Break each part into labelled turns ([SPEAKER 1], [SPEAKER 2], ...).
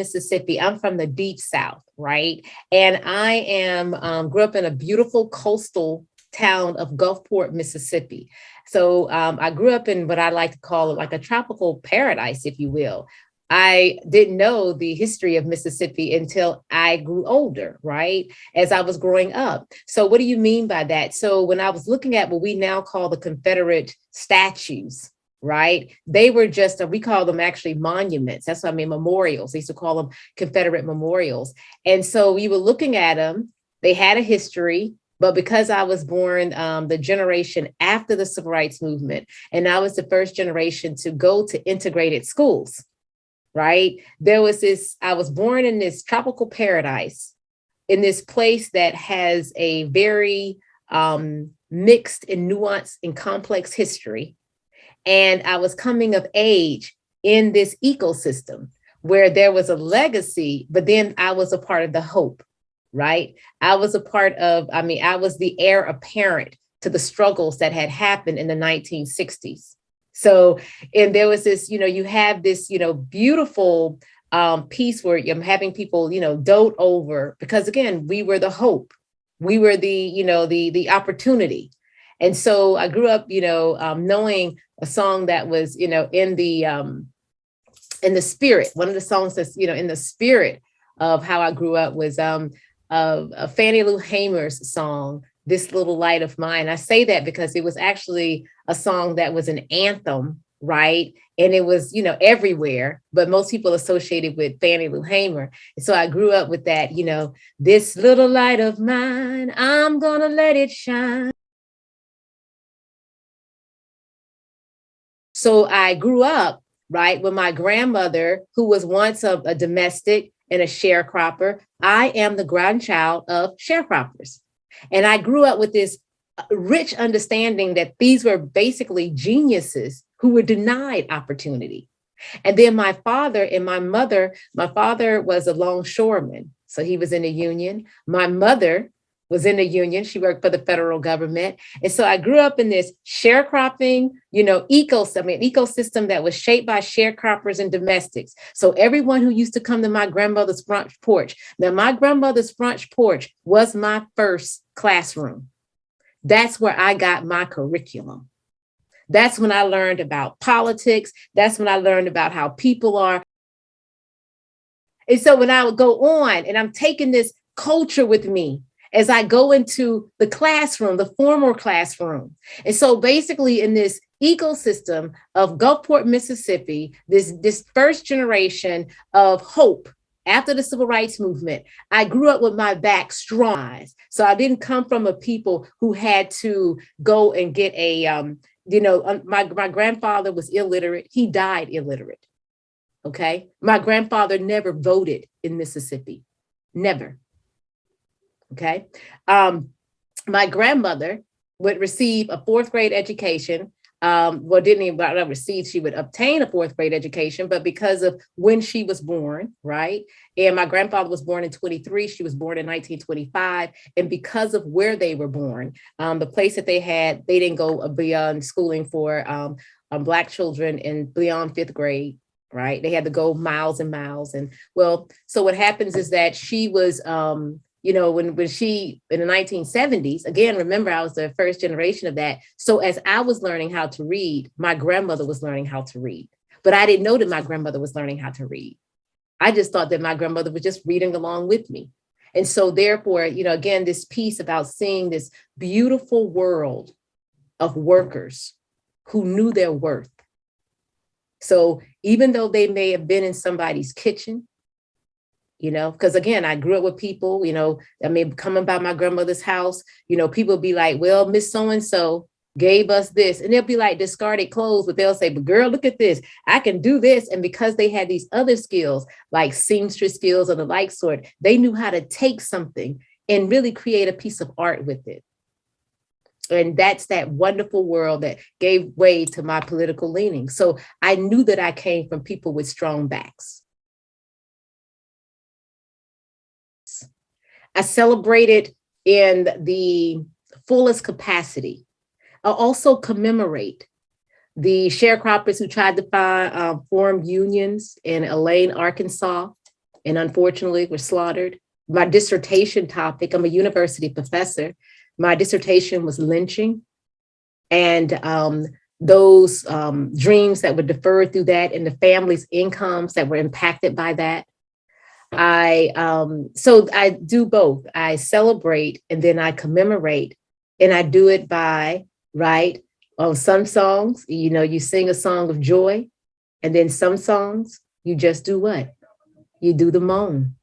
[SPEAKER 1] Mississippi. I'm from the deep South, right? And I am um, grew up in a beautiful coastal town of Gulfport, Mississippi. So um, I grew up in what I like to call like a tropical paradise, if you will. I didn't know the history of Mississippi until I grew older, right? As I was growing up. So what do you mean by that? So when I was looking at what we now call the Confederate statues, right? They were just, we call them actually monuments. That's what I mean, memorials. They used to call them Confederate memorials. And so we were looking at them. They had a history. But because I was born um, the generation after the civil rights movement, and I was the first generation to go to integrated schools, right? There was this, I was born in this tropical paradise, in this place that has a very um, mixed and nuanced and complex history. And I was coming of age in this ecosystem where there was a legacy, but then I was a part of the hope right? I was a part of, I mean, I was the heir apparent to the struggles that had happened in the 1960s. So, and there was this, you know, you have this, you know, beautiful um, piece where I'm having people, you know, dote over, because again, we were the hope. We were the, you know, the, the opportunity. And so I grew up, you know, um, knowing a song that was, you know, in the, um, in the spirit, one of the songs that's, you know, in the spirit of how I grew up was um, of, of Fannie Lou Hamer's song, This Little Light of Mine. I say that because it was actually a song that was an anthem, right? And it was, you know, everywhere, but most people associated with Fannie Lou Hamer. So I grew up with that, you know, this little light of mine, I'm gonna let it shine. So I grew up, right, with my grandmother, who was once a, a domestic, and a sharecropper. I am the grandchild of sharecroppers. And I grew up with this uh, rich understanding that these were basically geniuses who were denied opportunity. And then my father and my mother, my father was a longshoreman. So he was in the union. My mother was in the union. She worked for the federal government. And so I grew up in this sharecropping, you know, ecosystem, mean, ecosystem that was shaped by sharecroppers and domestics. So everyone who used to come to my grandmother's front porch. Now my grandmother's front porch was my first classroom. That's where I got my curriculum. That's when I learned about politics. That's when I learned about how people are. And so when I would go on and I'm taking this culture with me, as I go into the classroom, the formal classroom. And so basically in this ecosystem of Gulfport, Mississippi, this, this first generation of hope after the civil rights movement, I grew up with my back strong. So I didn't come from a people who had to go and get a, um, you know, my, my grandfather was illiterate. He died illiterate. Okay. My grandfather never voted in Mississippi, never okay? Um, my grandmother would receive a fourth grade education. Um, well, didn't even receive, she would obtain a fourth grade education, but because of when she was born, right? And my grandfather was born in 23, she was born in 1925. And because of where they were born, um, the place that they had, they didn't go beyond schooling for um, um, Black children in beyond fifth grade right? They had to go miles and miles. And well, so what happens is that she was um, you know, when, when she, in the 1970s, again, remember I was the first generation of that. So as I was learning how to read, my grandmother was learning how to read, but I didn't know that my grandmother was learning how to read. I just thought that my grandmother was just reading along with me. And so therefore, you know, again, this piece about seeing this beautiful world of workers who knew their worth. So even though they may have been in somebody's kitchen, you know, because again, I grew up with people, you know, I mean, coming by my grandmother's house, you know, people be like, well, Miss So-and-so gave us this, and they'll be like discarded clothes, but they'll say, but girl, look at this, I can do this. And because they had these other skills, like seamstress skills or the like sort, they knew how to take something and really create a piece of art with it. And that's that wonderful world that gave way to my political leanings. So I knew that I came from people with strong backs. I celebrated in the fullest capacity. I also commemorate the sharecroppers who tried to find, uh, form unions in Elaine, Arkansas, and unfortunately were slaughtered. My dissertation topic, I'm a university professor. My dissertation was lynching and um, those um, dreams that were deferred through that and the family's incomes that were impacted by that. I, um, so I do both. I celebrate and then I commemorate and I do it by, right, on some songs, you know, you sing a song of joy and then some songs, you just do what? You do the moan,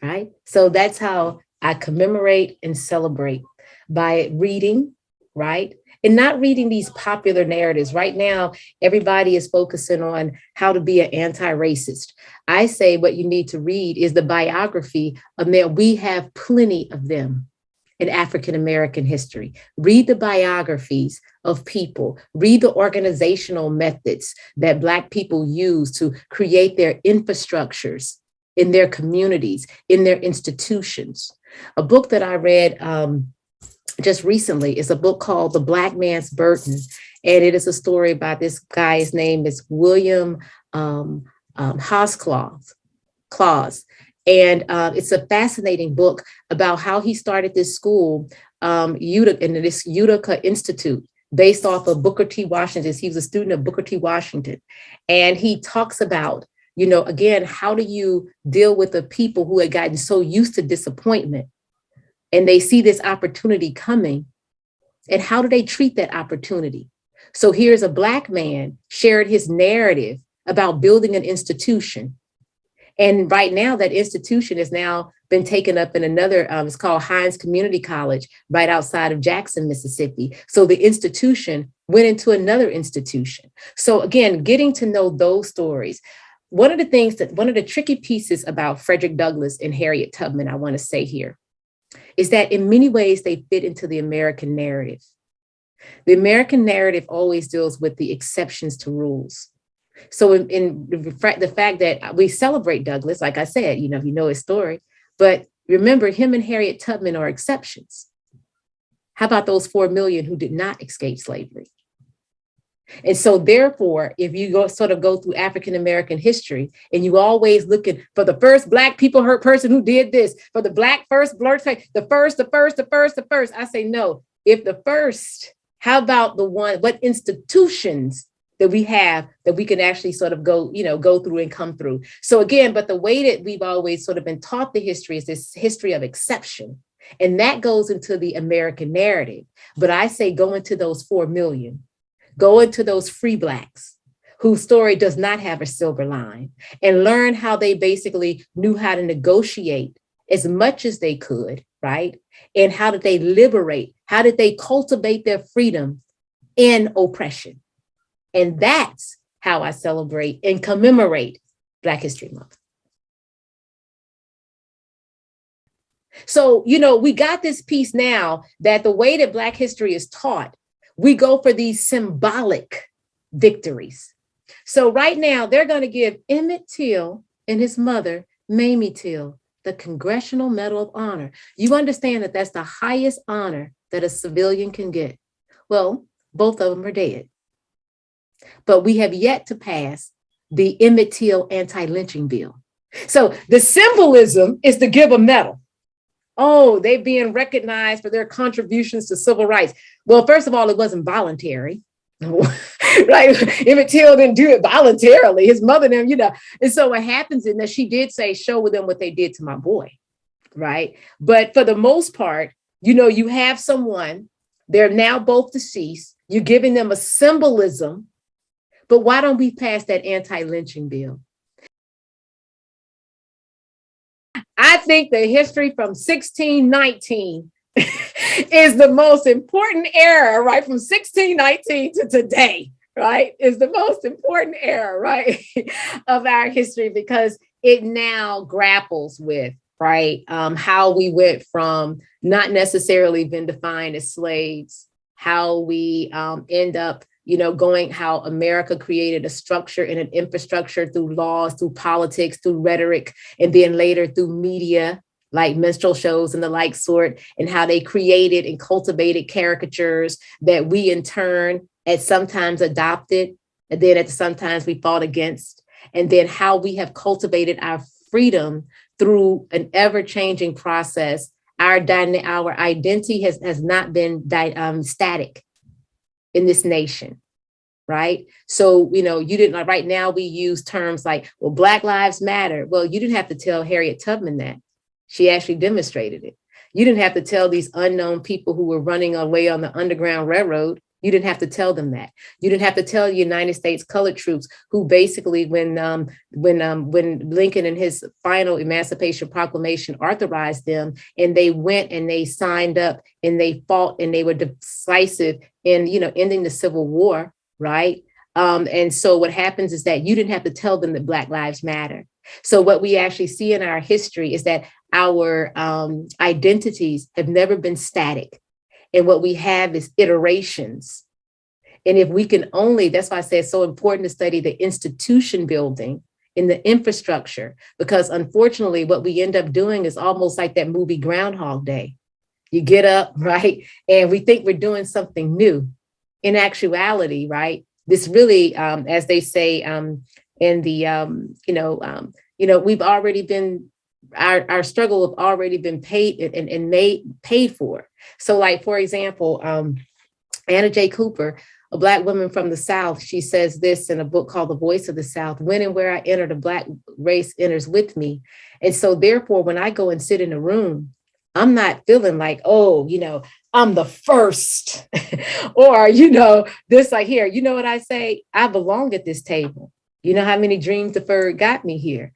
[SPEAKER 1] right? So that's how I commemorate and celebrate by reading, right? And not reading these popular narratives. Right now, everybody is focusing on how to be an anti-racist. I say what you need to read is the biography of men. We have plenty of them in African-American history. Read the biographies of people, read the organizational methods that Black people use to create their infrastructures in their communities, in their institutions. A book that I read um, just recently is a book called The Black Man's Burden. And it is a story by this guy, his name is William um, um. Claus. And uh, it's a fascinating book about how he started this school um, Utica, in this Utica Institute based off of Booker T. Washington. He was a student of Booker T. Washington. And he talks about, you know, again, how do you deal with the people who had gotten so used to disappointment and they see this opportunity coming and how do they treat that opportunity? So here's a black man shared his narrative about building an institution and right now that institution has now been taken up in another, um, it's called Hinds Community College right outside of Jackson, Mississippi. So the institution went into another institution. So again, getting to know those stories. One of the things that, one of the tricky pieces about Frederick Douglass and Harriet Tubman, I wanna say here, is that in many ways they fit into the American narrative. The American narrative always deals with the exceptions to rules. So in, in the fact that we celebrate Douglass, like I said, you know, you know his story, but remember him and Harriet Tubman are exceptions. How about those 4 million who did not escape slavery? And so therefore, if you go sort of go through African-American history and you always looking for the first black people hurt person who did this, for the black first blurt, the first, the first, the first, the first, I say no. If the first, how about the one, what institutions that we have that we can actually sort of go, you know, go through and come through. So again, but the way that we've always sort of been taught the history is this history of exception. And that goes into the American narrative. But I say go into those 4 million, go into those free blacks whose story does not have a silver line and learn how they basically knew how to negotiate as much as they could, right? And how did they liberate? How did they cultivate their freedom in oppression? And that's how I celebrate and commemorate Black History Month. So, you know, we got this piece now that the way that Black history is taught, we go for these symbolic victories. So right now they're gonna give Emmett Till and his mother, Mamie Till, the Congressional Medal of Honor. You understand that that's the highest honor that a civilian can get. Well, both of them are dead but we have yet to pass the Emmett Till anti-lynching bill. So the symbolism is to give a medal. Oh, they are being recognized for their contributions to civil rights. Well, first of all, it wasn't voluntary. right? Emmett Till didn't do it voluntarily. His mother, them, you know. And so what happens is that she did say, show them what they did to my boy, right? But for the most part, you know, you have someone, they're now both deceased. You're giving them a symbolism but why don't we pass that anti-lynching bill? I think the history from 1619 is the most important era, right? From 1619 to today, right? Is the most important era, right? of our history because it now grapples with, right? Um, how we went from not necessarily been defined as slaves, how we um, end up you know, going how America created a structure and an infrastructure through laws, through politics, through rhetoric, and then later through media, like minstrel shows and the like sort, and how they created and cultivated caricatures that we in turn at sometimes adopted, and then at sometimes we fought against, and then how we have cultivated our freedom through an ever-changing process. Our, our identity has, has not been um, static in this nation right? So, you know, you didn't like right now we use terms like, well, Black Lives Matter. Well, you didn't have to tell Harriet Tubman that. She actually demonstrated it. You didn't have to tell these unknown people who were running away on the Underground Railroad. You didn't have to tell them that. You didn't have to tell United States colored troops who basically when um, when um, when Lincoln in his final Emancipation Proclamation authorized them and they went and they signed up and they fought and they were decisive in you know ending the Civil War right? Um, and so what happens is that you didn't have to tell them that Black Lives Matter. So what we actually see in our history is that our um, identities have never been static. And what we have is iterations. And if we can only, that's why I say it's so important to study the institution building in the infrastructure, because unfortunately, what we end up doing is almost like that movie Groundhog Day. You get up, right? And we think we're doing something new in actuality, right, this really, um, as they say um, in the, um, you know, um, you know, we've already been, our, our struggle have already been paid and, and made paid for. So like, for example, um, Anna J. Cooper, a black woman from the South, she says this in a book called The Voice of the South, when and where I enter, the black race enters with me. And so therefore, when I go and sit in a room, I'm not feeling like, oh, you know, I'm the first. or, you know, this like here, you know what I say? I belong at this table. You know how many dreams deferred got me here.